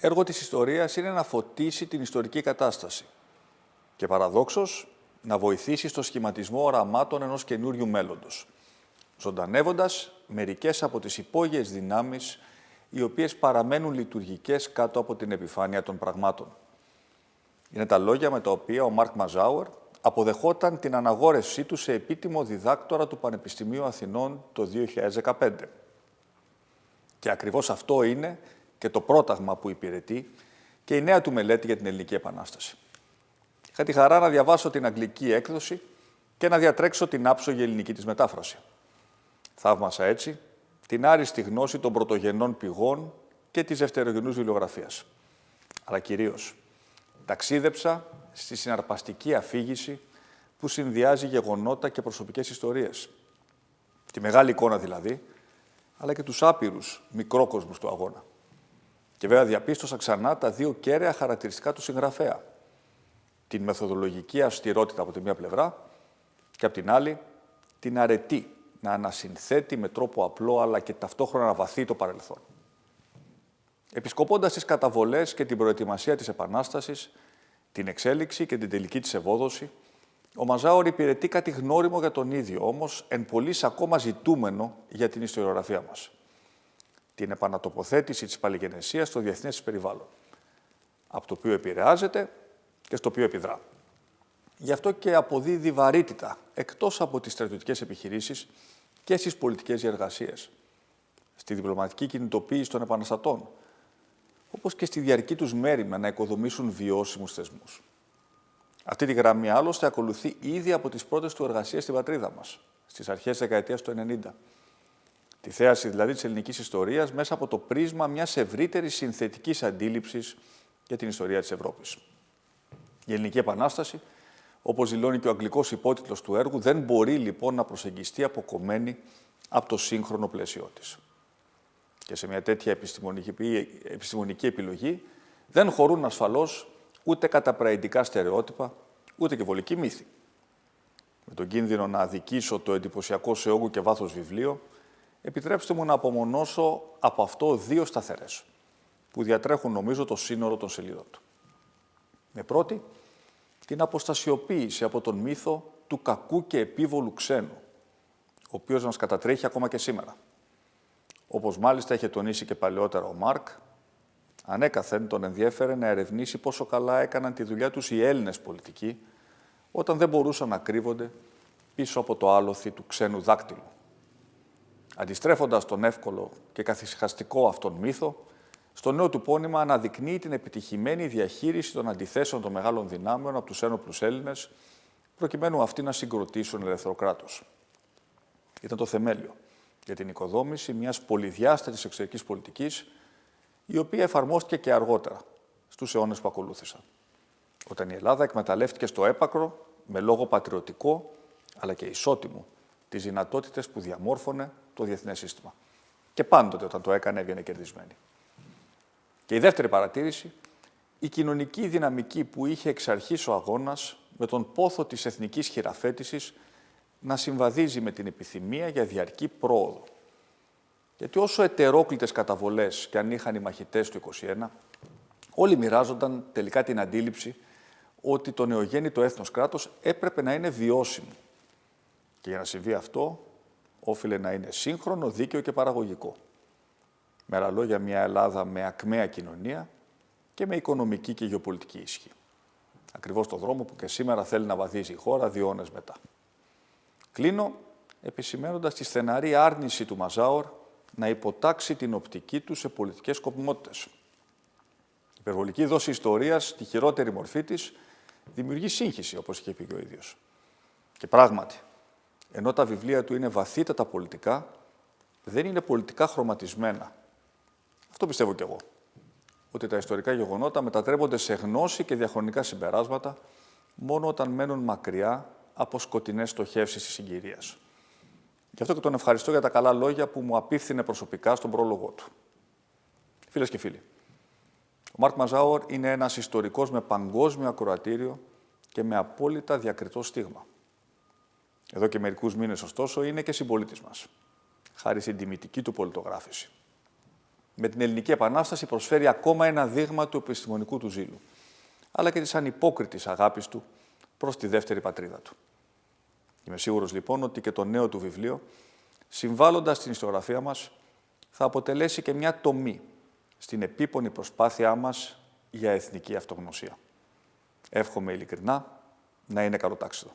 Έργο της ιστορίας είναι να φωτίσει την ιστορική κατάσταση και παραδόξως να βοηθήσει στο σχηματισμό οραμάτων ενός καινούριου μέλλοντος, ζωντανεύοντας μερικές από τις υπόγειες δυνάμεις οι οποίες παραμένουν λειτουργικές κάτω από την επιφάνεια των πραγμάτων. Είναι τα λόγια με τα οποία ο Μάρκ Μαζάουερ αποδεχόταν την αναγόρευσή του σε επίτιμο διδάκτορα του Πανεπιστημίου Αθηνών το 2015. Και ακριβώς αυτό είναι και το πρόταγμα που υπηρετεί και η νέα του μελέτη για την Ελληνική Επανάσταση. Είχα τη χαρά να διαβάσω την αγγλική έκδοση και να διατρέξω την άψογη ελληνική της μετάφραση. Θαύμασα έτσι την άριστη γνώση των πρωτογενών πηγών και της δευτερογενούς βιβλιογραφίας. Αλλά κυρίως, ταξίδεψα στη συναρπαστική αφήγηση που συνδυάζει γεγονότα και προσωπικές ιστορίες. Τη μεγάλη εικόνα δηλαδή, αλλά και τους άπειρους μικρόκοσμους του αγώνα. Και βέβαια διαπίστωσα ξανά τα δύο κέραια χαρακτηριστικά του συγγραφέα. Την μεθοδολογική αυστηρότητα από τη μία πλευρά και από την άλλη την αρετή να ανασυνθέτει με τρόπο απλό αλλά και ταυτόχρονα να βαθύ το παρελθόν. Επισκοπώντας τις καταβολές και την προετοιμασία της Επανάστασης, την εξέλιξη και την τελική της ευόδοση, ο Μαζάωρ υπηρετεί κάτι γνώριμο για τον ίδιο, όμως εν πολλής ακόμα ζητούμενο για την ιστοριογραφία μας. Την επανατοποθέτηση της παλιγενεσίας στο διεθνές περιβάλλον, από το οποίο επηρεάζεται και στο οποίο επιδρά. Γι' αυτό και αποδίδει βαρύτητα, εκτός από τις στρατιωτικές επιχειρήσεις και στις πολιτικές διεργασίες, στη διπλωματική κινητοποίηση των επαναστατών, όπως και στη διαρκή τους μέρημνα να οικοδομήσουν βιώσιμους θεσμούς. Αυτή τη γραμμή άλλωστε ακολουθεί ήδη από τις πρώτες του εργασίες στην πατρίδα μας, στις αρχές της δεκαετίας του 90. Τη θέαση δηλαδή της ελληνικής ιστορίας μέσα από το πρίσμα μιας ευρύτερης συνθετικής αντίληψης για την ιστορία της Ευρώπης. Η Ελληνική Επανάσταση, όπως δηλώνει και ο αγγλικός υπότιτλος του έργου, δεν μπορεί λοιπόν να προσεγγιστεί αποκομμένη από το σύγχρονο πλαίσιό της και σε μια τέτοια επιστημονική, επιστημονική επιλογή δεν χωρούν ασφαλώς ούτε καταπραϊντικά στερεότυπα, ούτε και βολική μύθη. Με τον κίνδυνο να αδικήσω το εντυπωσιακό σε όγκο και βάθος βιβλίο, επιτρέψτε μου να απομονώσω από αυτό δύο σταθερές, που διατρέχουν νομίζω το σύνορο των σελίδων του. Με πρώτη, την αποστασιοποίηση από τον μύθο του κακού και επίβολου ξένου, ο οποίος μας κατατρέχει ακόμα και σήμερα. Όπως μάλιστα είχε τονίσει και παλαιότερα ο Μάρκ, ανέκαθεν τον ενδιέφερε να ερευνήσει πόσο καλά έκαναν τη δουλειά τους οι Έλληνες πολιτικοί, όταν δεν μπορούσαν να κρύβονται πίσω από το άλοθη του ξένου δάκτυλου. Αντιστρέφοντας τον εύκολο και καθησυχαστικό αυτόν μύθο, στο νέο του πόνημα αναδεικνύει την επιτυχημένη διαχείριση των αντιθέσεων των μεγάλων δυνάμεων από τους ένοπλους Έλληνες, προκειμένου αυτοί να συγκροτήσουν ελεύθερο κράτος. Ήταν το θεμέλιο για την οικοδόμηση μιας πολυδιάστατης εξωτερικής πολιτικής, η οποία εφαρμόστηκε και αργότερα, στους αιώνες που ακολούθησαν. Όταν η Ελλάδα εκμεταλλεύτηκε στο έπακρο, με λόγο πατριωτικό, αλλά και ισότιμο, τις δυνατότητες που διαμόρφωνε το διεθνές σύστημα. Και πάντοτε όταν το έκανε έβγαινε κερδισμένη. Και η δεύτερη παρατήρηση, η κοινωνική δυναμική που είχε εξ αρχής ο αγώνας με τον πόθο της εθνικής χειραφέτησης να συμβαδίζει με την επιθυμία για διαρκή πρόοδο. Γιατί όσο ετερόκλητες καταβολές και αν είχαν οι μαχητές του 21, όλοι μοιράζονταν τελικά την αντίληψη ότι το νεογέννητο έθνος κράτος έπρεπε να είναι βιώσιμο. Και για να συμβεί αυτό, όφιλε να είναι σύγχρονο, δίκαιο και παραγωγικό. Με άλλα λόγια, μια Ελλάδα με ακμαία κοινωνία και με οικονομική και γεωπολιτική ίσχυ. Ακριβώς το δρόμο που και σήμερα θέλει να βαδίζει η χώρα δύο μετά. Κλείνω επισημένοντας τη στεναρή άρνηση του Μαζάορ να υποτάξει την οπτική του σε πολιτικές σκοπιμότητες. Η υπερβολική δόση ιστορίας, τη χειρότερη μορφή της, δημιουργεί σύγχυση, όπως είχε πει και ο ίδιος. Και πράγματι, ενώ τα βιβλία του είναι βαθύτατα πολιτικά, δεν είναι πολιτικά χρωματισμένα. Αυτό πιστεύω κι εγώ. Ότι τα ιστορικά γεγονότα μετατρέπονται σε γνώση και διαχρονικά συμπεράσματα μόνο όταν μένουν μακριά από σκοτεινές στοχεύσεις της συγκυρίας. Γι' αυτό και τον ευχαριστώ για τα καλά λόγια που μου απίφθινε προσωπικά στον πρόλογο του. Φίλες και φίλοι, ο Μάρκ Μαζάουερ είναι ένας ιστορικός με παγκόσμιο ακροατήριο και με απόλυτα διακριτό στίγμα. Εδώ και μερικούς μήνες, ωστόσο, είναι και συμπολίτης μας, χάρη στην τιμητική του πολιτογράφηση. με την Ελληνική Επανάσταση προσφέρει ακόμα ένα δείγμα του επιστημονικού του ζήλου, αλλά και της ανυπόκριτης αγάπης του προς τη δεύτερη πατρίδα του. Είμαι σίγουρος λοιπόν ότι και το νέο του βιβλίο, συμβάλλοντας στην ιστοριογραφία μας, θα αποτελέσει και μια τομή στην επίπονη προσπάθειά μας για εθνική αυτογνωσία. Εύχομαι ειλικρινά να είναι καλοτάξιδο.